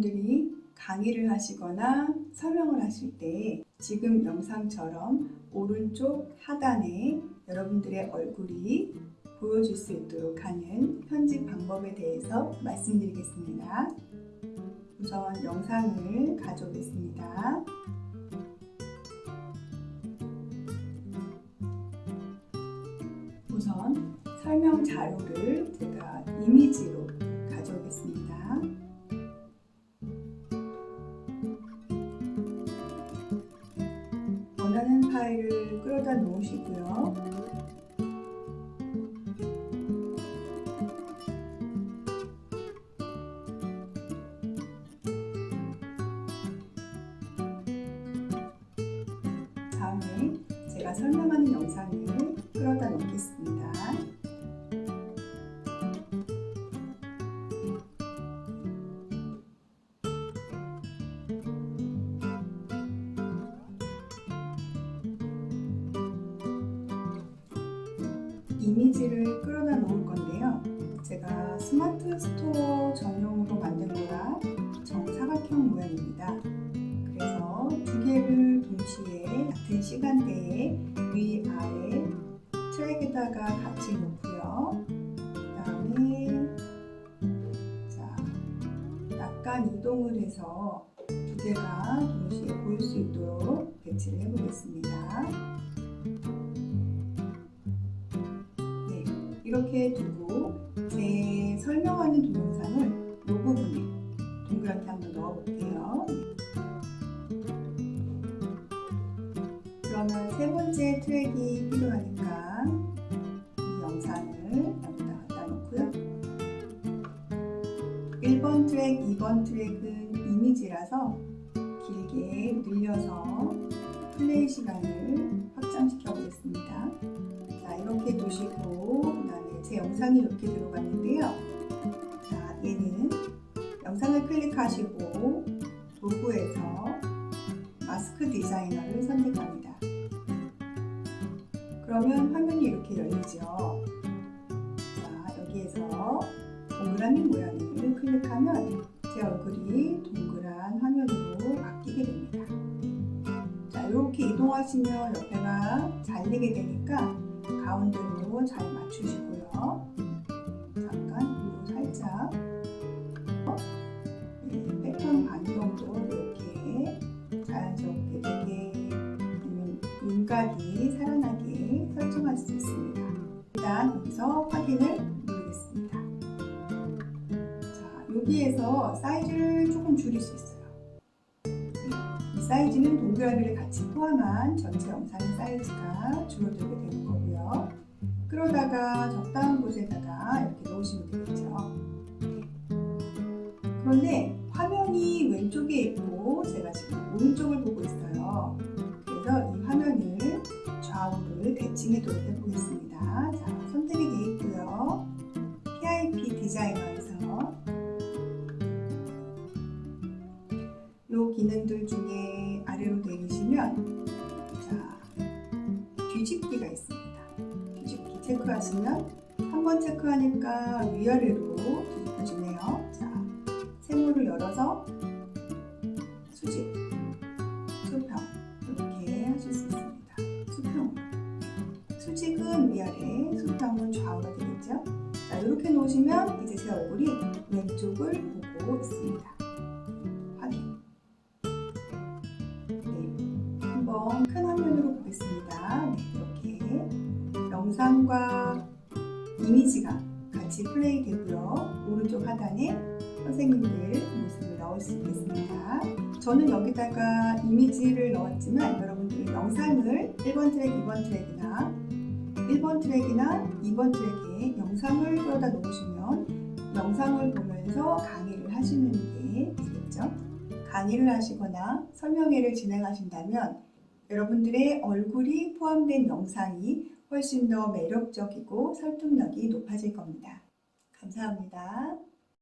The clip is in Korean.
여러분들이 강의를 하시거나 설명을 하실 때 지금 영상처럼 오른쪽 하단에 여러분들의 얼굴이 보여줄 수 있도록 하는 편집 방법에 대해서 말씀드리겠습니다. 우선 영상을 가져오겠습니다. 우선 설명 자료를 제가 이미지로 파일을 끌어다 놓으시고요. 다음에 제가 설명하는 영상을 끌어다 놓겠습니다. 이미지를 끌어다 놓을 건데요. 제가 스마트 스토어 전용으로 만든 거라 정사각형 모양입니다. 그래서 두 개를 동시에 같은 시간대에 위, 아래 트랙에다가 같이 놓고요. 그 다음에 자, 약간 이동을 해서 두 개가 동시에 보일 수 있도록 배치를 해보겠습니다. 이렇게 두고 제 설명하는 동영상을 이 부분에 동그랗게 한번 넣어볼게요. 그러면 세 번째 트랙이 필요하니까 이 영상을 여기다 갖다 놓고요. 1번 트랙, 2번 트랙은 이미지라서 길게 늘려서 플레이 시간을 확장시켜 보겠습니다. 자, 이렇게 두시고 영상이 이렇게 들어갔는데요. 자, 얘는 영상을 클릭하시고 도구에서 마스크 디자이너를 선택합니다. 그러면 화면이 이렇게 열리죠. 자, 여기에서 동그라미 모양을 클릭하면 제 얼굴이 동그란 화면으로 바뀌게 됩니다. 자, 이렇게 이동하시면 옆에가 잘리게 되니까 가운데로 잘 맞추시고요. 잠깐 위로 살짝 네, 패턴 반 정도 이렇게 자연스럽게 되게 윤곽이 살아나게 설정할 수 있습니다. 일단 여기서 확인을 누르겠습니다. 자, 여기에서 사이즈를 조금 줄일 수 있어요. 이 사이즈는 동그라미를 같이 포함한 전체 영상의 사이즈가 줄어들게 거고요. 그러다가 적당한 곳에다가 이렇게 놓으시면 되겠죠. 그런데 화면이 왼쪽에 있고 제가 지금 오른쪽을 보고 있어요. 그래서 이 화면을 좌우를 대칭해도록 해보겠습니다. 자, 선택이 되어 있고요. PIP 디자이너에서 이 기능들 중에 아래로 내리시면 자, 뒤집기가 있습니다. 체크하시면 한 번 체크하니까 위아래로 뒤집혀지네요. 자, 세모를 열어서 수직, 수평 이렇게 하실 수 있습니다. 수평 수직은 위아래, 수평은 좌우가 되겠죠? 자, 이렇게 놓으시면 이제 제 얼굴이 왼쪽을 보고 있습니다. 영상과 이미지가 같이 플레이 되고요. 오른쪽 하단에 선생님들 모습을 넣을 수 있겠습니다. 저는 여기다가 이미지를 넣었지만 여러분들 영상을 1번 트랙, 2번 트랙이나 1번 트랙이나 2번 트랙에 영상을 끌어다 놓으시면 영상을 보면서 강의를 하시는 게 되겠죠. 강의를 하시거나 설명회를 진행하신다면 여러분들의 얼굴이 포함된 영상이 훨씬 더 매력적이고 설득력이 높아질 겁니다. 감사합니다.